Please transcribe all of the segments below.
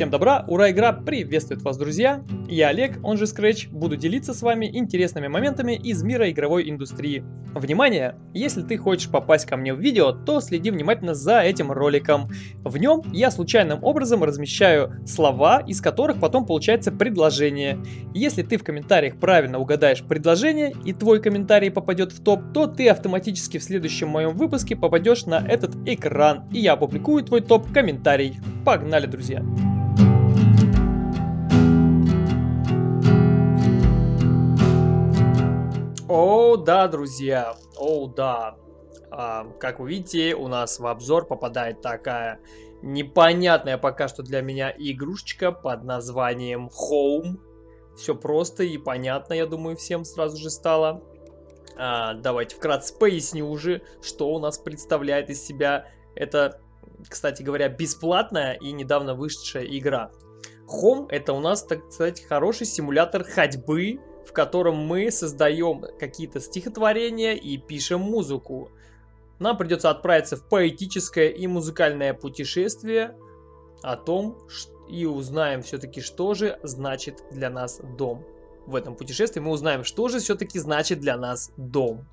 Всем добра, ура, игра приветствует вас, друзья! Я Олег, он же Scratch, буду делиться с вами интересными моментами из мира игровой индустрии. Внимание! Если ты хочешь попасть ко мне в видео, то следи внимательно за этим роликом. В нем я случайным образом размещаю слова, из которых потом получается предложение. Если ты в комментариях правильно угадаешь предложение и твой комментарий попадет в топ, то ты автоматически в следующем моем выпуске попадешь на этот экран, и я опубликую твой топ-комментарий. Погнали, друзья! О, да, друзья, о, да. А, как вы видите, у нас в обзор попадает такая непонятная пока что для меня игрушечка под названием Home. Все просто и понятно, я думаю, всем сразу же стало. А, давайте вкратце поясню уже, что у нас представляет из себя эта, кстати говоря, бесплатная и недавно вышедшая игра. Home это у нас, так сказать, хороший симулятор ходьбы в котором мы создаем какие-то стихотворения и пишем музыку. Нам придется отправиться в поэтическое и музыкальное путешествие о том, и узнаем все-таки, что же значит для нас дом. В этом путешествии мы узнаем, что же все-таки значит для нас дом.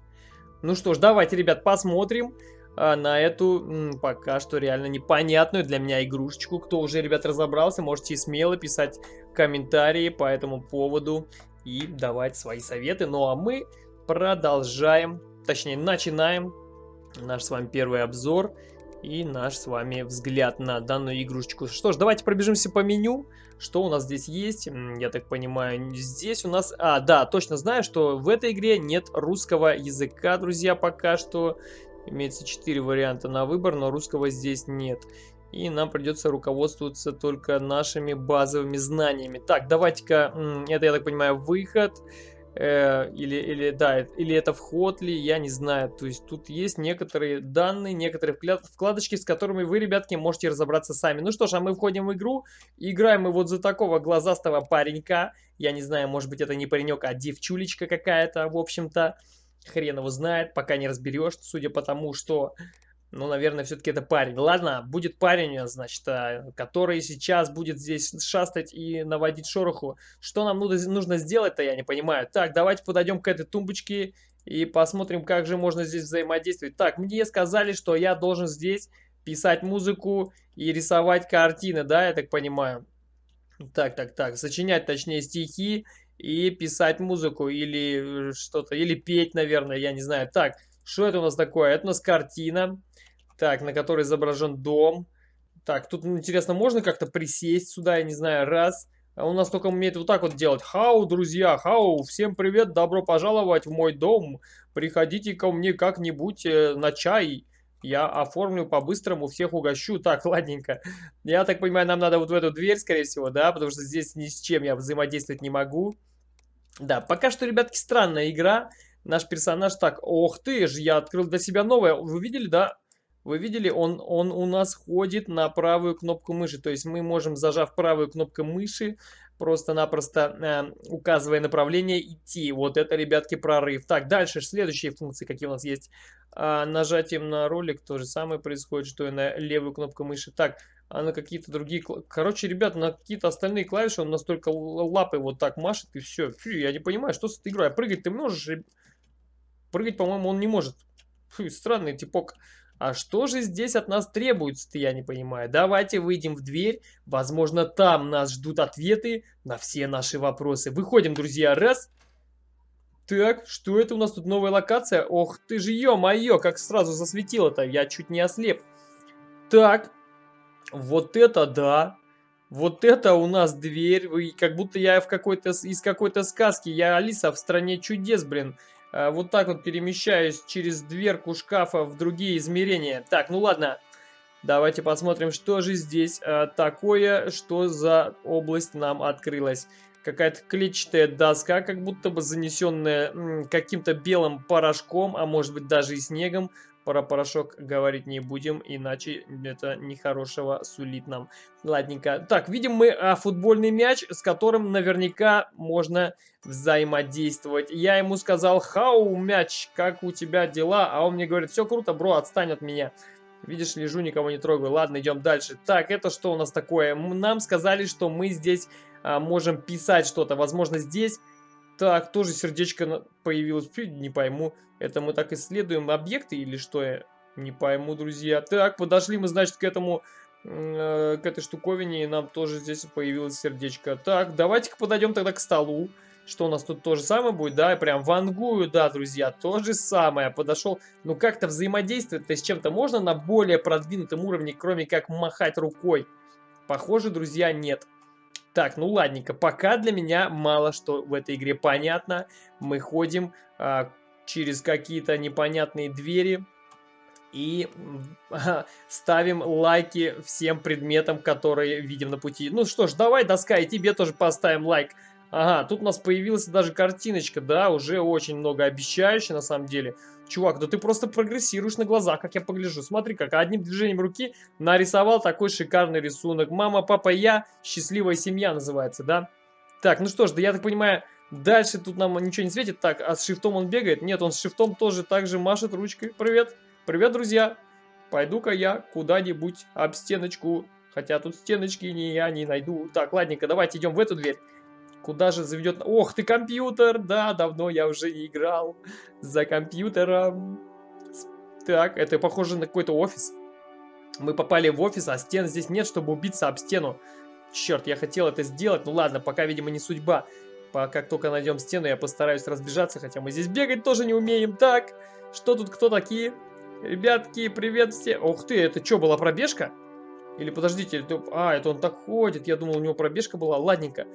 Ну что ж, давайте, ребят, посмотрим а, на эту пока что реально непонятную для меня игрушечку. Кто уже, ребят, разобрался, можете смело писать комментарии по этому поводу и давать свои советы. Ну а мы продолжаем, точнее начинаем наш с вами первый обзор и наш с вами взгляд на данную игрушечку. Что ж, давайте пробежимся по меню. Что у нас здесь есть? Я так понимаю, здесь у нас... А, да, точно знаю, что в этой игре нет русского языка, друзья, пока что. Имеется 4 варианта на выбор, но русского здесь нет. И нам придется руководствоваться только нашими базовыми знаниями. Так, давайте-ка, это, я так понимаю, выход. Э, или, или, да, или это вход ли, я не знаю. То есть тут есть некоторые данные, некоторые вкладочки, с которыми вы, ребятки, можете разобраться сами. Ну что ж, а мы входим в игру. Играем мы вот за такого глазастого паренька. Я не знаю, может быть это не паренек, а девчулечка какая-то, в общем-то. Хрен его знает, пока не разберешь, судя по тому, что ну, наверное, все-таки это парень. Ладно, будет парень, значит, а, который сейчас будет здесь шастать и наводить шороху. Что нам нужно сделать-то, я не понимаю. Так, давайте подойдем к этой тумбочке и посмотрим, как же можно здесь взаимодействовать. Так, мне сказали, что я должен здесь писать музыку и рисовать картины, да, я так понимаю. Так, так, так, сочинять, точнее, стихи и писать музыку или что-то, или петь, наверное, я не знаю. Так, что это у нас такое? Это у нас картина. Так, на которой изображен дом. Так, тут, интересно, можно как-то присесть сюда, я не знаю, раз. А у нас только умеет вот так вот делать. Хау, друзья, хау, всем привет, добро пожаловать в мой дом. Приходите ко мне как-нибудь э, на чай. Я оформлю по-быстрому, всех угощу. Так, ладненько. Я так понимаю, нам надо вот в эту дверь, скорее всего, да? Потому что здесь ни с чем я взаимодействовать не могу. Да, пока что, ребятки, странная игра. Наш персонаж так, ох ты ж, я открыл для себя новое. Вы видели, да? Вы видели, он, он у нас ходит на правую кнопку мыши. То есть мы можем, зажав правую кнопку мыши, просто-напросто э, указывая направление, идти. Вот это, ребятки, прорыв. Так, дальше следующие функции, какие у нас есть. А, нажатием на ролик то же самое происходит, что и на левую кнопку мыши. Так, а на какие-то другие... Короче, ребят, на какие-то остальные клавиши он настолько лапой вот так машет, и все. Фу, я не понимаю, что с этой игрой. А прыгать ты можешь? Прыгать, по-моему, он не может. Фу, странный типок. А что же здесь от нас требуется-то, я не понимаю. Давайте выйдем в дверь. Возможно, там нас ждут ответы на все наши вопросы. Выходим, друзья, раз. Так, что это у нас тут новая локация? Ох ты же, ё-моё, как сразу засветило-то. Я чуть не ослеп. Так, вот это да. Вот это у нас дверь. Как будто я в какой-то из какой-то сказки. Я Алиса в стране чудес, блин. Э, вот так вот перемещаюсь через дверку шкафа в другие измерения. Так, ну ладно. Давайте посмотрим, что же здесь а, такое, что за область нам открылась. Какая-то клетчатая доска, как будто бы занесенная каким-то белым порошком, а может быть даже и снегом. Про порошок говорить не будем, иначе это нехорошего сулит нам. Ладненько. Так, видим мы а, футбольный мяч, с которым наверняка можно взаимодействовать. Я ему сказал, хау, мяч, как у тебя дела? А он мне говорит, все круто, бро, отстань от меня. Видишь, лежу, никого не трогаю. Ладно, идем дальше. Так, это что у нас такое? Нам сказали, что мы здесь а, можем писать что-то. Возможно, здесь... Так, тоже сердечко появилось. Не пойму, это мы так исследуем объекты или что? Я не пойму, друзья. Так, подошли мы, значит, к этому... Э, к этой штуковине, и нам тоже здесь появилось сердечко. Так, давайте-ка подойдем тогда к столу. Что у нас тут то же самое будет, да, прям вангую, да, друзья, то же самое, подошел, ну как-то взаимодействовать-то с чем-то можно на более продвинутом уровне, кроме как махать рукой? Похоже, друзья, нет. Так, ну ладненько, пока для меня мало что в этой игре понятно. Мы ходим а, через какие-то непонятные двери и а, ставим лайки всем предметам, которые видим на пути. Ну что ж, давай, доска, и тебе тоже поставим лайк. Ага, тут у нас появилась даже картиночка, да, уже очень много обещающая на самом деле. Чувак, да ты просто прогрессируешь на глазах, как я погляжу. Смотри, как одним движением руки нарисовал такой шикарный рисунок. Мама, папа, я, счастливая семья называется, да? Так, ну что ж, да я так понимаю, дальше тут нам ничего не светит. Так, а с шифтом он бегает? Нет, он с шифтом тоже так же машет ручкой. Привет, привет, друзья. Пойду-ка я куда-нибудь об стеночку. Хотя тут стеночки не я не найду. Так, ладненько, давайте идем в эту дверь. Куда же заведет... Ох ты, компьютер! Да, давно я уже не играл за компьютером. Так, это похоже на какой-то офис. Мы попали в офис, а стен здесь нет, чтобы убиться об стену. Черт, я хотел это сделать. Ну ладно, пока, видимо, не судьба. Как только найдем стену, я постараюсь разбежаться, хотя мы здесь бегать тоже не умеем. Так, что тут, кто такие? Ребятки, привет все. Ух ты, это что, была пробежка? Или подождите, это... а, это он так ходит. Я думал, у него пробежка была. Ладненько.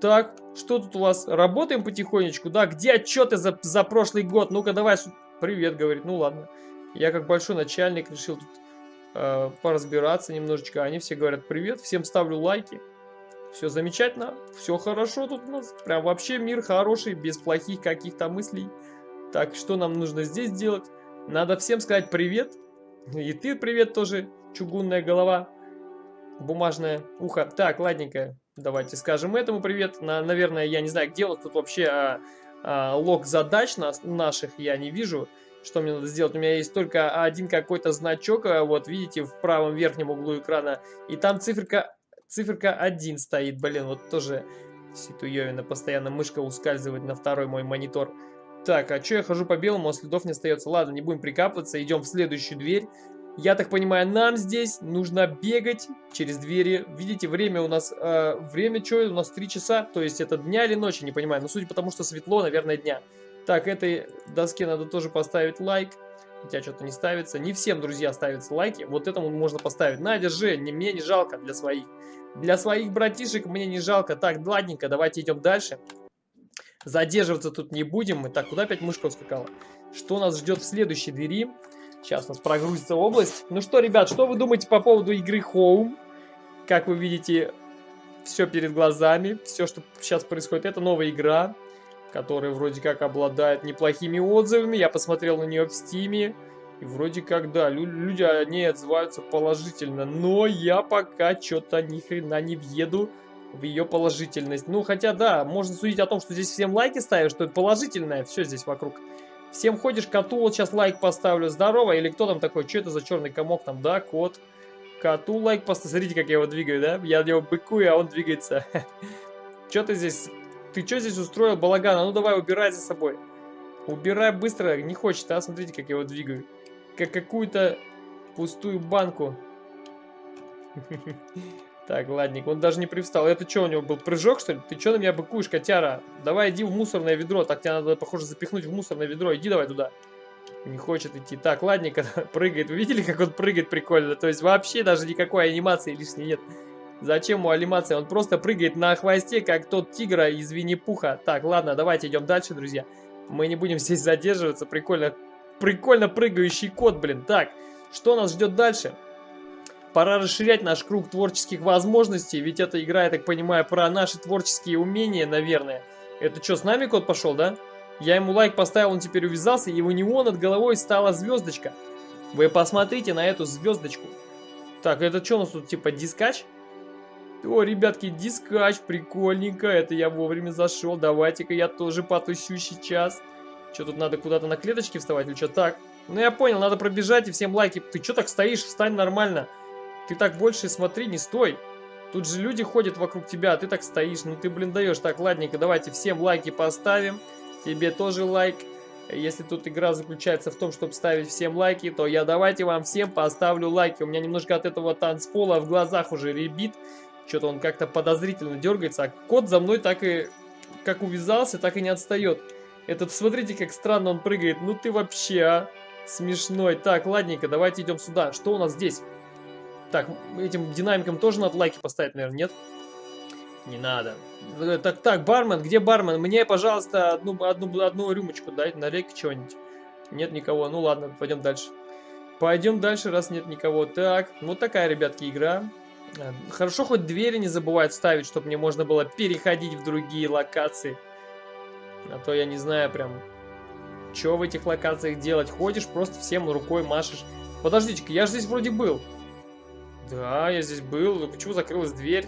Так, что тут у вас? Работаем потихонечку, да? Где отчеты за, за прошлый год? Ну-ка, давай. Привет, говорит. Ну ладно. Я как большой начальник решил тут э, поразбираться немножечко. Они все говорят привет, всем ставлю лайки. Все замечательно, все хорошо тут у нас. Прям вообще мир хороший, без плохих каких-то мыслей. Так, что нам нужно здесь делать? Надо всем сказать привет. И ты привет тоже, чугунная голова, бумажное ухо. Так, ладненько. Давайте скажем этому привет. На, наверное, я не знаю, где вот тут вообще а, а, лог задач нас, наших я не вижу. Что мне надо сделать? У меня есть только один какой-то значок, а, вот видите, в правом верхнем углу экрана. И там циферка, циферка 1 стоит. Блин, вот тоже ситуевина. Постоянно мышка ускальзывает на второй мой монитор. Так, а что я хожу по белому, а следов не остается? Ладно, не будем прикапываться, идем в следующую дверь. Я так понимаю, нам здесь нужно бегать через двери. Видите, время у нас... Э, время что? У нас 3 часа. То есть это дня или ночи, не понимаю. Но судя по тому, что светло, наверное, дня. Так, этой доске надо тоже поставить лайк. Хотя что-то не ставится. Не всем, друзья, ставятся лайки. Вот этому можно поставить. На, держи. Не, мне не жалко для своих. Для своих братишек мне не жалко. Так, ладненько, давайте идем дальше. Задерживаться тут не будем. Так, куда опять мышка ускакала? Что нас ждет в следующей двери? Сейчас у нас прогрузится область. Ну что, ребят, что вы думаете по поводу игры Home? Как вы видите, все перед глазами. Все, что сейчас происходит, это новая игра, которая вроде как обладает неплохими отзывами. Я посмотрел на нее в Стиме. И вроде как, да, люди они отзываются положительно. Но я пока что-то ни хрена не въеду в ее положительность. Ну, хотя, да, можно судить о том, что здесь всем лайки ставят, что это положительное все здесь вокруг. Всем ходишь, вот сейчас лайк поставлю. Здорово. Или кто там такой? Что это за черный комок там? Да, кот. Коту лайк поставлю. Смотрите, как я его двигаю, да? Я его быкую, а он двигается. Что ты здесь? Ты что здесь устроил, балаган? А ну давай, убирай за собой. Убирай быстро. Не хочет, а? Смотрите, как я его двигаю. Как какую-то пустую банку. Так, ладненько, он даже не привстал. Это что, у него был прыжок, что ли? Ты что на меня быкуешь, котяра? Давай иди в мусорное ведро. Так тебя надо, похоже, запихнуть в мусорное ведро. Иди давай туда. Не хочет идти. Так, ладненько, прыгает. Вы видели, как он прыгает прикольно? То есть вообще даже никакой анимации лишней нет. Зачем ему анимация? Он просто прыгает на хвосте, как тот тигра из Винни-Пуха. Так, ладно, давайте идем дальше, друзья. Мы не будем здесь задерживаться. Прикольно, прикольно прыгающий кот, блин. Так, что нас ждет дальше? Пора расширять наш круг творческих возможностей, ведь эта игра, я так понимаю, про наши творческие умения, наверное. Это что, с нами кот пошел, да? Я ему лайк поставил, он теперь увязался, и у него над головой стала звездочка. Вы посмотрите на эту звездочку. Так, это что у нас тут, типа дискач? О, ребятки, дискач, прикольненько, это я вовремя зашел. Давайте-ка я тоже потусю сейчас. Что тут надо куда-то на клеточке вставать или что? Так, Ну я понял, надо пробежать и всем лайки. Ты что так стоишь? Встань нормально. Ты так больше смотри, не стой. Тут же люди ходят вокруг тебя, а ты так стоишь. Ну ты, блин, даешь. Так, ладненько, давайте всем лайки поставим. Тебе тоже лайк. Если тут игра заключается в том, чтобы ставить всем лайки, то я давайте вам всем поставлю лайки. У меня немножко от этого танцпола в глазах уже ребит. Что-то он как-то подозрительно дергается. А кот за мной так и как увязался, так и не отстает. Этот, смотрите, как странно он прыгает. Ну ты вообще, а? Смешной. Так, ладненько, давайте идем сюда. Что у нас здесь? Так, этим динамикам тоже надо лайки поставить, наверное, нет? Не надо. Э, так, так, бармен, где бармен? Мне, пожалуйста, одну, одну, одну рюмочку дай, налей-ка чего-нибудь. Нет никого. Ну ладно, пойдем дальше. Пойдем дальше, раз нет никого. Так, вот такая, ребятки, игра. Э, хорошо, хоть двери не забывают ставить, чтобы мне можно было переходить в другие локации. А то я не знаю прям, что в этих локациях делать. Ходишь, просто всем рукой машешь. Подождите-ка, я же здесь вроде был. Да, я здесь был. Почему закрылась дверь?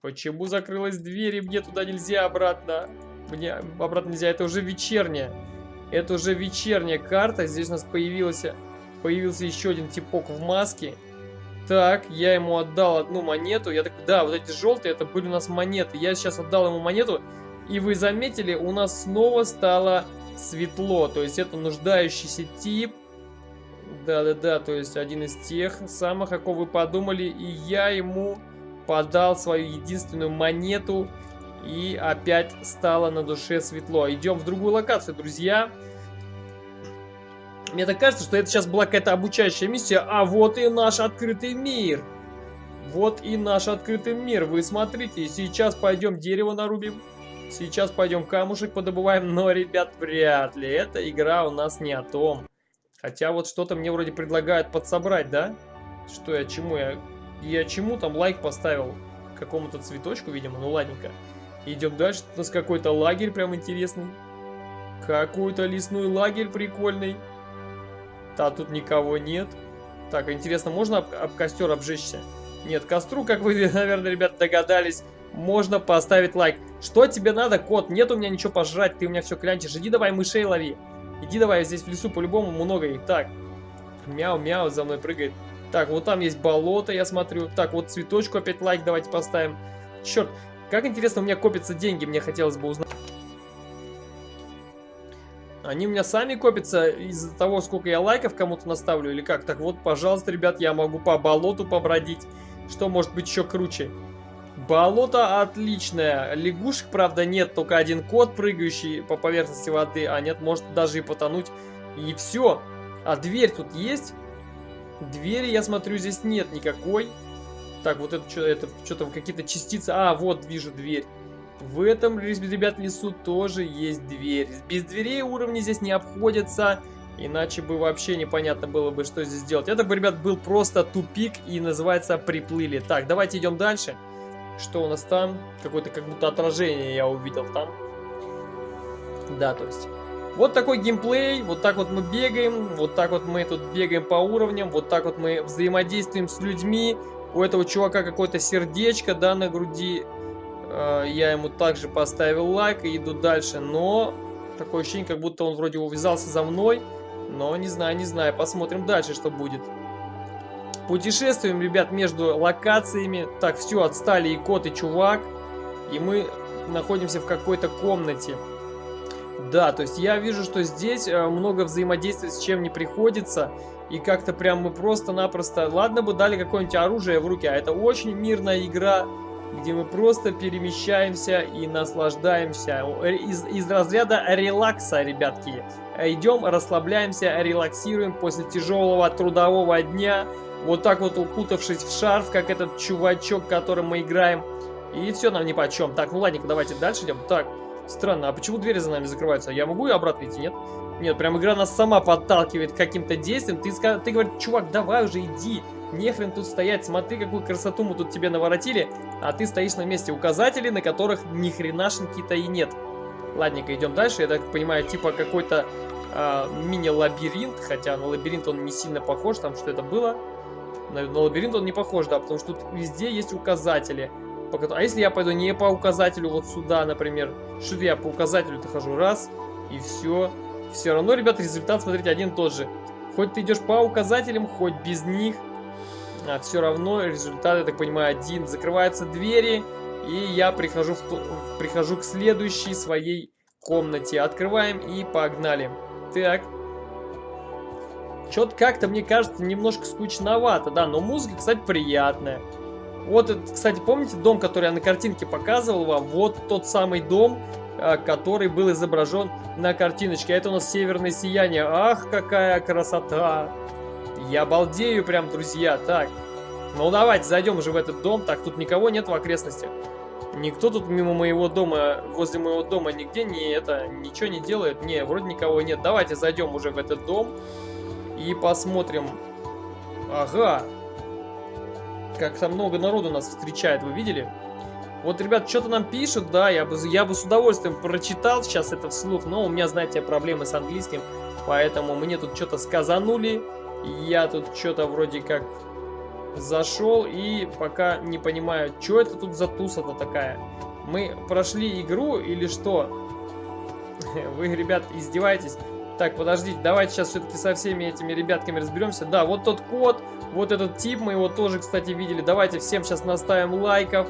Почему закрылась дверь и мне туда нельзя обратно? Мне обратно нельзя, это уже вечерняя. Это уже вечерняя карта. Здесь у нас появился, появился еще один типок в маске. Так, я ему отдал одну монету. Я так, да, вот эти желтые, это были у нас монеты. Я сейчас отдал ему монету. И вы заметили, у нас снова стало светло. То есть это нуждающийся тип. Да-да-да, то есть один из тех самых, о ком вы подумали. И я ему подал свою единственную монету. И опять стало на душе светло. Идем в другую локацию, друзья. Мне так кажется, что это сейчас была какая-то обучающая миссия. А вот и наш открытый мир. Вот и наш открытый мир. Вы смотрите, сейчас пойдем дерево нарубим. Сейчас пойдем камушек подобываем. Но, ребят, вряд ли. Эта игра у нас не о том. Хотя вот что-то мне вроде предлагают подсобрать, да? Что я чему? Я, я чему там лайк поставил? Какому-то цветочку, видимо. Ну, ладненько. Идем дальше. У нас какой-то лагерь прям интересный. Какой-то лесной лагерь прикольный. Да, тут никого нет. Так, интересно, можно об, об костер обжечься? Нет, костру, как вы, наверное, ребят, догадались, можно поставить лайк. Что тебе надо, кот? Нет у меня ничего пожрать, ты у меня все клянчишь. Иди давай мышей лови. Иди давай, здесь в лесу по-любому много их. Так, мяу-мяу за мной прыгает. Так, вот там есть болото, я смотрю. Так, вот цветочку опять лайк давайте поставим. Черт, как интересно у меня копятся деньги, мне хотелось бы узнать. Они у меня сами копятся из-за того, сколько я лайков кому-то наставлю или как? Так вот, пожалуйста, ребят, я могу по болоту побродить. Что может быть еще круче? Болото отличное. Лягушек, правда, нет. Только один кот, прыгающий по поверхности воды. А нет, может даже и потонуть. И все. А дверь тут есть? Двери, я смотрю, здесь нет никакой. Так, вот это что это что-то какие-то частицы. А, вот вижу дверь. В этом, ребят, лесу тоже есть дверь. Без дверей уровни здесь не обходятся. Иначе бы вообще непонятно было бы, что здесь делать. Это бы, ребят, был просто тупик и называется приплыли. Так, давайте идем дальше. Что у нас там? Какое-то как будто отражение я увидел там. Да, то есть... Вот такой геймплей, вот так вот мы бегаем, вот так вот мы тут бегаем по уровням, вот так вот мы взаимодействуем с людьми. У этого чувака какое-то сердечко, да, на груди. Э, я ему также поставил лайк и иду дальше. Но такое ощущение, как будто он вроде увязался за мной. Но не знаю, не знаю. Посмотрим дальше, что будет. Путешествуем, ребят, между локациями. Так, все, отстали и кот, и чувак. И мы находимся в какой-то комнате. Да, то есть я вижу, что здесь э, много взаимодействия с чем не приходится. И как-то прям мы просто-напросто... Ладно бы дали какое-нибудь оружие в руки, а это очень мирная игра где мы просто перемещаемся и наслаждаемся. Из, из разряда релакса, ребятки. Идем, расслабляемся, релаксируем после тяжелого трудового дня. Вот так вот укутавшись в шарф, как этот чувачок, которым мы играем. И все нам ни по чем. Так, ну ладненько, давайте дальше идем. Так, странно, а почему двери за нами закрываются? Я могу и обратно идти, нет? Нет, прям игра нас сама подталкивает каким-то действиям. Ты, ты говоришь, чувак, давай уже иди. Нехрен тут стоять, смотри, какую красоту мы тут тебе наворотили, а ты стоишь на месте указателей, на которых ни хренашеньки-то и нет. Ладненько, идем дальше. Я так понимаю, типа какой-то э, мини-лабиринт, хотя на лабиринт он не сильно похож, там что это было. На, на лабиринт он не похож, да, потому что тут везде есть указатели. А если я пойду не по указателю вот сюда, например, что я по указателю-то хожу, раз, и все, все равно, ребят, результат, смотрите, один тот же. Хоть ты идешь по указателям, хоть без них, а все равно результат, я так понимаю, один. Закрываются двери, и я прихожу, в, прихожу к следующей своей комнате. Открываем и погнали. Так. Что-то как-то, мне кажется, немножко скучновато, да, но музыка, кстати, приятная. Вот, кстати, помните дом, который я на картинке показывал вам? Вот тот самый дом, а, который был изображен на картиночке. Это у нас северное сияние. Ах, какая красота! Я балдею прям, друзья. Так, ну давайте зайдем уже в этот дом. Так, тут никого нет в окрестностях. Никто тут мимо моего дома, возле моего дома нигде не это, ничего не делает. Не, вроде никого нет. Давайте зайдем уже в этот дом и посмотрим. Ага. Как-то много народу нас встречает, вы видели? Вот, ребят, что-то нам пишут, да, я бы, я бы с удовольствием прочитал сейчас это вслух, но у меня, знаете, проблемы с английским, поэтому мне тут что-то сказанули, я тут что-то вроде как зашел и пока не понимаю, что это тут за туса-то такая. Мы прошли игру или что? Вы, ребят, издеваетесь? Так, подождите, давайте сейчас все-таки со всеми этими ребятками разберемся. Да, вот тот код, вот этот тип, мы его тоже, кстати, видели. Давайте всем сейчас наставим лайков.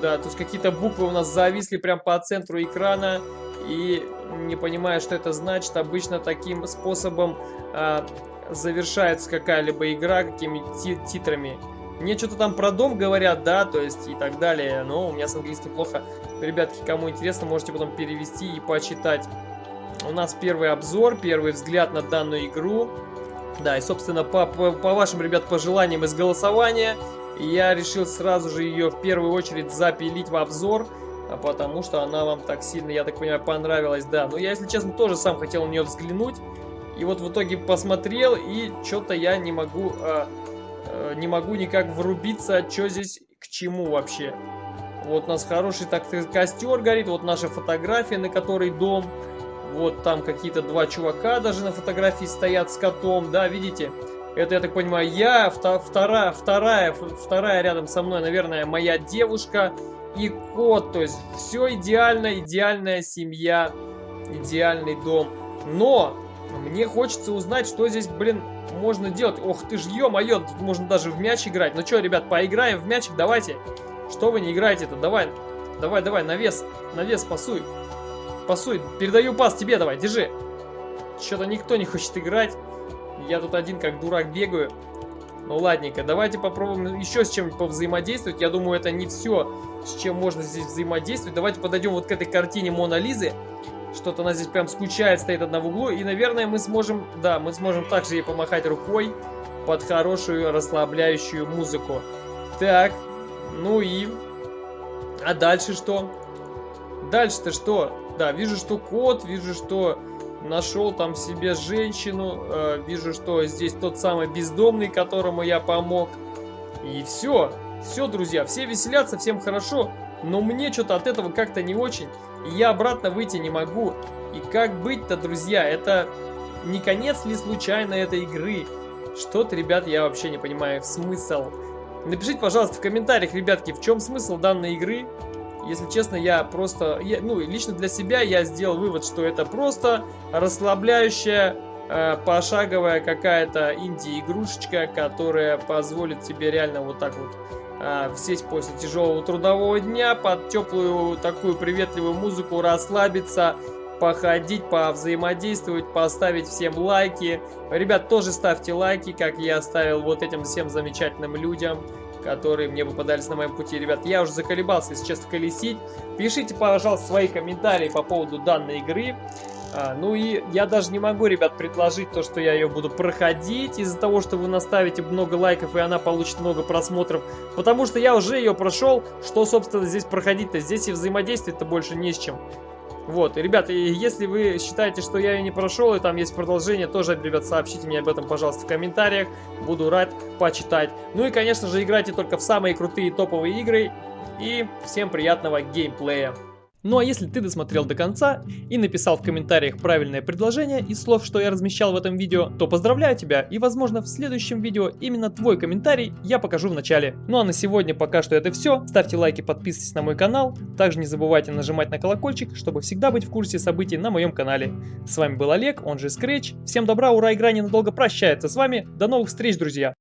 Да, то есть какие-то буквы у нас зависли прям по центру экрана. И не понимая, что это значит, обычно таким способом а, завершается какая-либо игра, какими титрами. Мне что-то там про дом говорят, да, то есть и так далее. Но у меня с английским плохо. Ребятки, кому интересно, можете потом перевести и почитать. У нас первый обзор, первый взгляд на данную игру. Да, и, собственно, по, по, по вашим, ребят, пожеланиям из голосования я решил сразу же ее в первую очередь запилить в обзор, а потому что она вам так сильно, я так понимаю, понравилась, да. Но я, если честно, тоже сам хотел на нее взглянуть. И вот в итоге посмотрел, и что-то я не могу, э, э, не могу никак врубиться, что здесь к чему вообще. Вот у нас хороший так костер горит, вот наша фотография, на которой дом. Вот там какие-то два чувака даже на фотографии стоят с котом, да, видите? Это, я так понимаю, я, вторая, вторая, вторая рядом со мной, наверное, моя девушка и кот. То есть все идеально, идеальная семья, идеальный дом. Но мне хочется узнать, что здесь, блин, можно делать. Ох ты ж, ё-моё, тут можно даже в мяч играть. Ну что, ребят, поиграем в мячик, давайте. Что вы не играете-то? Давай, давай, давай, навес, навес, пасуй. Пасуй, передаю пас тебе, давай, держи. Что-то никто не хочет играть. Я тут один как дурак бегаю. Ну ладненько, давайте попробуем еще с чем-нибудь повзаимодействовать. Я думаю, это не все, с чем можно здесь взаимодействовать. Давайте подойдем вот к этой картине Мона Лизы. Что-то она здесь прям скучает, стоит одна в углу. И, наверное, мы сможем, да, мы сможем также ей помахать рукой под хорошую расслабляющую музыку. Так, ну и... А дальше что? Дальше-то что? Да, вижу, что кот, вижу, что нашел там себе женщину. Э, вижу, что здесь тот самый бездомный, которому я помог. И все. Все, друзья, все веселятся, всем хорошо. Но мне что-то от этого как-то не очень. И я обратно выйти не могу. И как быть-то, друзья? Это не конец ли случайно этой игры? Что-то, ребят, я вообще не понимаю смысл. Напишите, пожалуйста, в комментариях, ребятки, в чем смысл данной игры. Если честно, я просто, я, ну, лично для себя я сделал вывод, что это просто расслабляющая, э, пошаговая какая-то инди-игрушечка, которая позволит тебе реально вот так вот э, сесть после тяжелого трудового дня под теплую такую приветливую музыку, расслабиться, походить, повзаимодействовать, поставить всем лайки. Ребят, тоже ставьте лайки, как я оставил вот этим всем замечательным людям которые мне попадались на моем пути. Ребят, я уже заколебался, честно, колесить. Пишите, пожалуйста, свои комментарии по поводу данной игры. А, ну и я даже не могу, ребят, предложить то, что я ее буду проходить из-за того, что вы наставите много лайков и она получит много просмотров. Потому что я уже ее прошел. Что, собственно, здесь проходить-то? Здесь и взаимодействовать-то больше не с чем. Вот, ребята, если вы считаете, что я ее не прошел, и там есть продолжение, тоже, ребят, сообщите мне об этом, пожалуйста, в комментариях. Буду рад почитать. Ну и, конечно же, играйте только в самые крутые топовые игры. И всем приятного геймплея. Ну а если ты досмотрел до конца и написал в комментариях правильное предложение из слов, что я размещал в этом видео, то поздравляю тебя и возможно в следующем видео именно твой комментарий я покажу в начале. Ну а на сегодня пока что это все. Ставьте лайки, подписывайтесь на мой канал. Также не забывайте нажимать на колокольчик, чтобы всегда быть в курсе событий на моем канале. С вами был Олег, он же Scratch. Всем добра, ура, игра ненадолго прощается с вами. До новых встреч, друзья!